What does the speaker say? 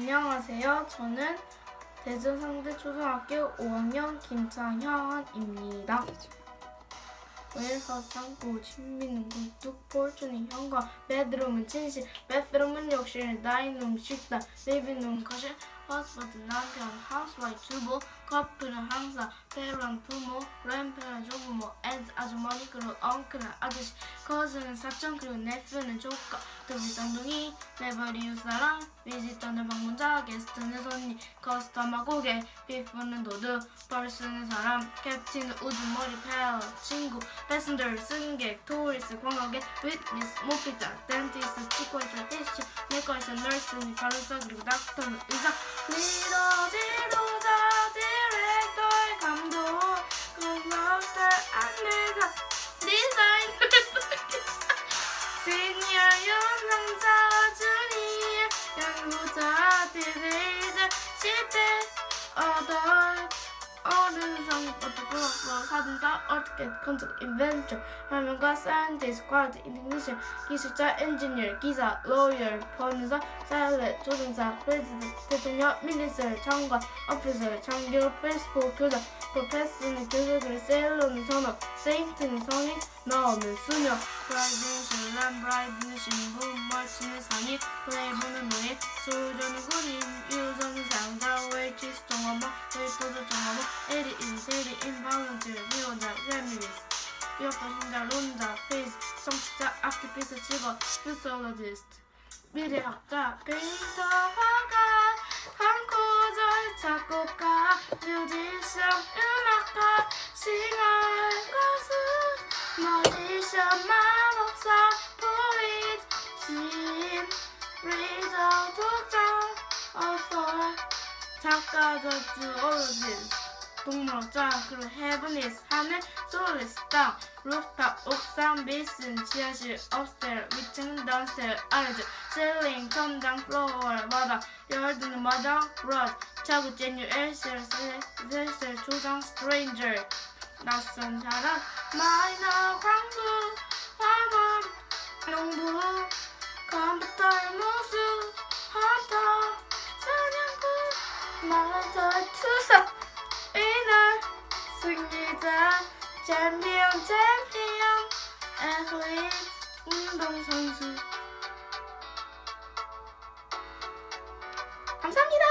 안녕하세요. 저는 대전상대초등학교 5학년 김창현입니다. 웰서상구 친민은 굴뚝 폴준이 현관 베드룸은 침실. 베드룸은 욕실 다이룸 식당 리빙룸 거실 허스버드 남편 하우스와이프 주부 커플은 항상 페루한 부모 랜페는 조부모 앤드 아주머니 그리고 엉클은 아저씨. 커즈는 사촌 그리고 네프는 조카. 두비 쌍둥이 매버리 유사랑 비지터는 방문자 게스트는 손님. 커스터머 고객 비프는 도둑 벌스는 사람 캡틴은 우두머리 페 어 친구 패슨저 승객 토리스 관광객 위트니스 목격자 덴티스트 치과에서 티슈 내과에서 널스 간호사 그리고 닥터는 의사 리더 지도자 디렉터 감독 건너서 안내자 디자이너 시니어 영상자 주니어 연구자 디레이저 10대 어덜 어른성부터 그렇고 사진자 어떻게 컨셉 인벤tor 화면과 사이언티스트 퀄리티 인테그레이션 기술자 엔지니어 기사 로열 변호사 사일렛 조종사 프레지던트 대통령 미니스터 장관 오피서 장교 페이스북 교장 프로페서는 교수 그리 세일러는 선업 세인트는 성인 나오는 수녀. 브라이드는 람 브라이드는 신부 멀치는 상인 플레이브는 노예 소유자는 군인 인 세리 인 발런티어 비혼자 레미니스 이어폰 신자 론자 페이스 성취자 아키피스 직업 퓨솔로지스트 미래학자 페인터 화가 composer 작곡가 뮤지션 음악가 singer의 가수 magician 마법사 poet 시인 reader 독자 어서 작가 zoologist 동물학자 그리고 heaven is 하늘 soil is 땅 루프탑 옥상 basement 지하실 upstairs 위층 downstairs 아래쪽 셀링 천장 플로어 마당 열드는 마당 브러드 차고 제뉴 엘셀 셀셀 조장 스트레인저 낯선 사람 마이너 광부 화만 농부 컴퓨터의 모습 헌터 사냥꾼 마라 챔피언 챔피언 애슬리트 운동선수. 감사합니다